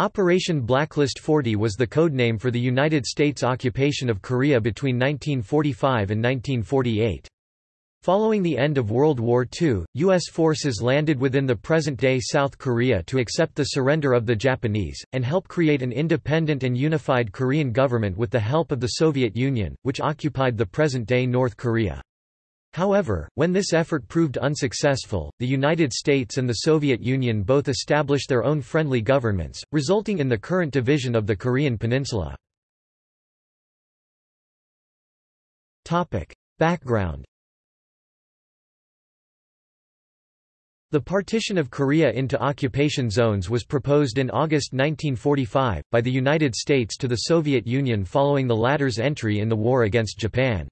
Operation Blacklist 40 was the codename for the United States occupation of Korea between 1945 and 1948. Following the end of World War II, U.S. forces landed within the present-day South Korea to accept the surrender of the Japanese, and help create an independent and unified Korean government with the help of the Soviet Union, which occupied the present-day North Korea. However, when this effort proved unsuccessful, the United States and the Soviet Union both established their own friendly governments, resulting in the current division of the Korean peninsula. Background The partition of Korea into occupation zones was proposed in August 1945, by the United States to the Soviet Union following the latter's entry in the war against Japan.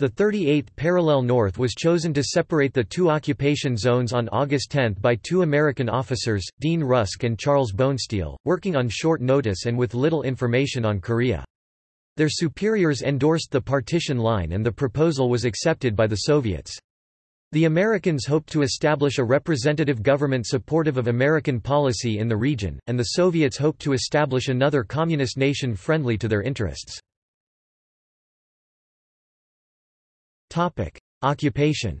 The 38th parallel north was chosen to separate the two occupation zones on August 10 by two American officers, Dean Rusk and Charles Bonesteel, working on short notice and with little information on Korea. Their superiors endorsed the partition line and the proposal was accepted by the Soviets. The Americans hoped to establish a representative government supportive of American policy in the region, and the Soviets hoped to establish another communist nation friendly to their interests. Topic: Occupation.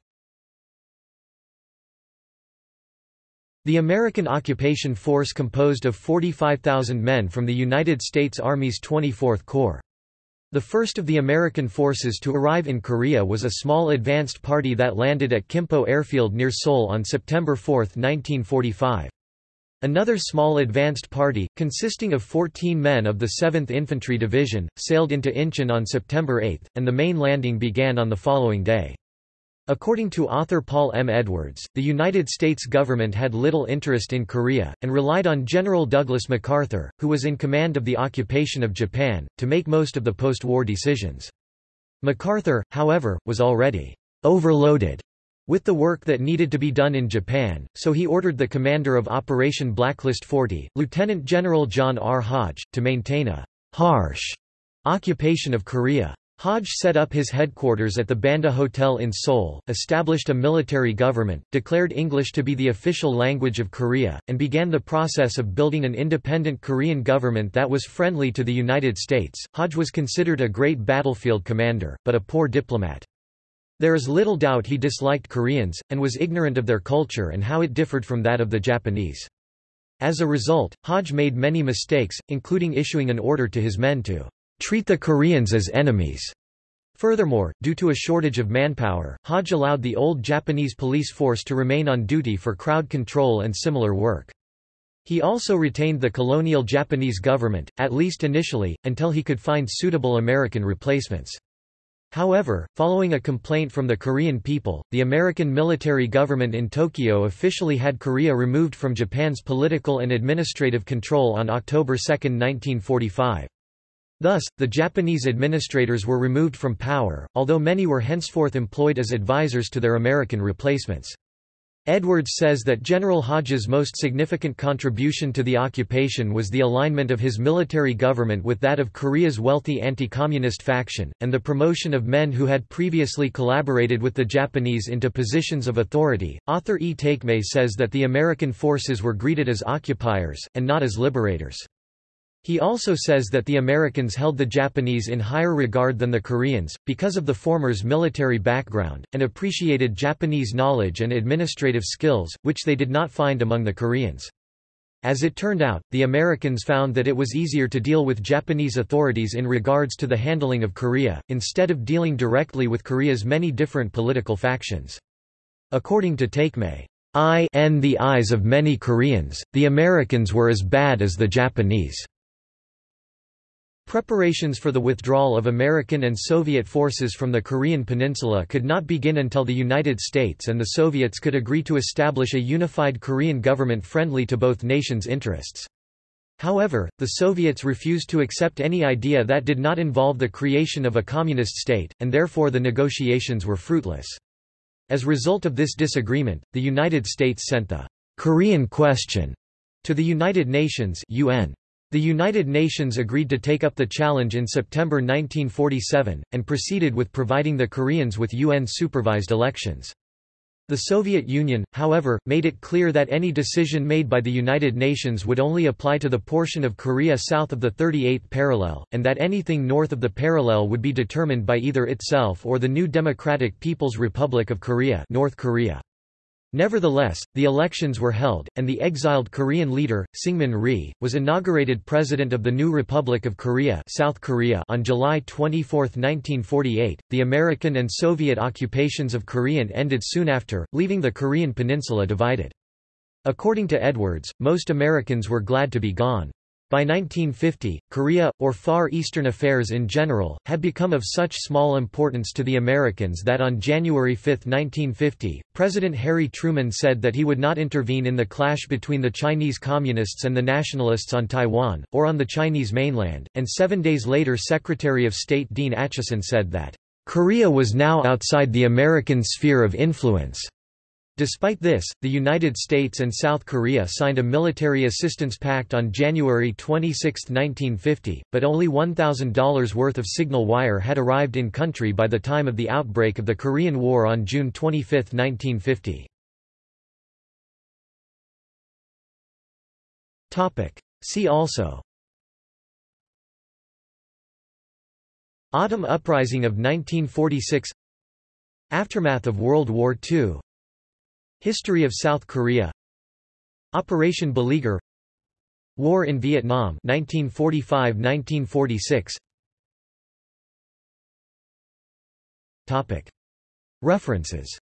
The American occupation force composed of 45,000 men from the United States Army's 24th Corps. The first of the American forces to arrive in Korea was a small advanced party that landed at Kimpo Airfield near Seoul on September 4, 1945. Another small advanced party, consisting of 14 men of the 7th Infantry Division, sailed into Incheon on September 8, and the main landing began on the following day. According to author Paul M. Edwards, the United States government had little interest in Korea, and relied on General Douglas MacArthur, who was in command of the occupation of Japan, to make most of the post-war decisions. MacArthur, however, was already overloaded with the work that needed to be done in Japan, so he ordered the commander of Operation Blacklist 40, Lieutenant General John R. Hodge, to maintain a harsh occupation of Korea. Hodge set up his headquarters at the Bando Hotel in Seoul, established a military government, declared English to be the official language of Korea, and began the process of building an independent Korean government that was friendly to the United States. Hodge was considered a great battlefield commander, but a poor diplomat. There is little doubt he disliked Koreans, and was ignorant of their culture and how it differed from that of the Japanese. As a result, Hodge made many mistakes, including issuing an order to his men to treat the Koreans as enemies. Furthermore, due to a shortage of manpower, Hodge allowed the old Japanese police force to remain on duty for crowd control and similar work. He also retained the colonial Japanese government, at least initially, until he could find suitable American replacements. However, following a complaint from the Korean people, the American military government in Tokyo officially had Korea removed from Japan's political and administrative control on October 2, 1945. Thus, the Japanese administrators were removed from power, although many were henceforth employed as advisors to their American replacements. Edwards says that General Hodge's most significant contribution to the occupation was the alignment of his military government with that of Korea's wealthy anti-communist faction, and the promotion of men who had previously collaborated with the Japanese into positions of authority. Author E. Takemae says that the American forces were greeted as occupiers, and not as liberators. He also says that the Americans held the Japanese in higher regard than the Koreans, because of the former's military background, and appreciated Japanese knowledge and administrative skills, which they did not find among the Koreans. As it turned out, the Americans found that it was easier to deal with Japanese authorities in regards to the handling of Korea, instead of dealing directly with Korea's many different political factions. According to Takemae, I in the eyes of many Koreans, the Americans were as bad as the Japanese. Preparations for the withdrawal of American and Soviet forces from the Korean peninsula could not begin until the United States and the Soviets could agree to establish a unified Korean government friendly to both nations' interests. However, the Soviets refused to accept any idea that did not involve the creation of a communist state, and therefore the negotiations were fruitless. As a result of this disagreement, the United States sent the Korean question to the United Nations UN. The United Nations agreed to take up the challenge in September 1947, and proceeded with providing the Koreans with UN-supervised elections. The Soviet Union, however, made it clear that any decision made by the United Nations would only apply to the portion of Korea south of the 38th parallel, and that anything north of the parallel would be determined by either itself or the new Democratic People's Republic of Korea, North Korea. Nevertheless, the elections were held, and the exiled Korean leader, Syngman Rhee, was inaugurated President of the new Republic of Korea, South Korea on July 24, 1948. The American and Soviet occupations of Korean ended soon after, leaving the Korean peninsula divided. According to Edwards, most Americans were glad to be gone. By 1950, Korea, or Far Eastern affairs in general, had become of such small importance to the Americans that on January 5, 1950, President Harry Truman said that he would not intervene in the clash between the Chinese Communists and the Nationalists on Taiwan, or on the Chinese mainland, and seven days later Secretary of State Dean Acheson said that, "...Korea was now outside the American sphere of influence." Despite this, the United States and South Korea signed a military assistance pact on January 26, 1950, but only $1,000 worth of signal wire had arrived in country by the time of the outbreak of the Korean War on June 25, 1950. See also. Autumn Uprising of 1946 Aftermath of World War II History of South Korea. Operation Beleaguer. War in Vietnam 1945–1946 References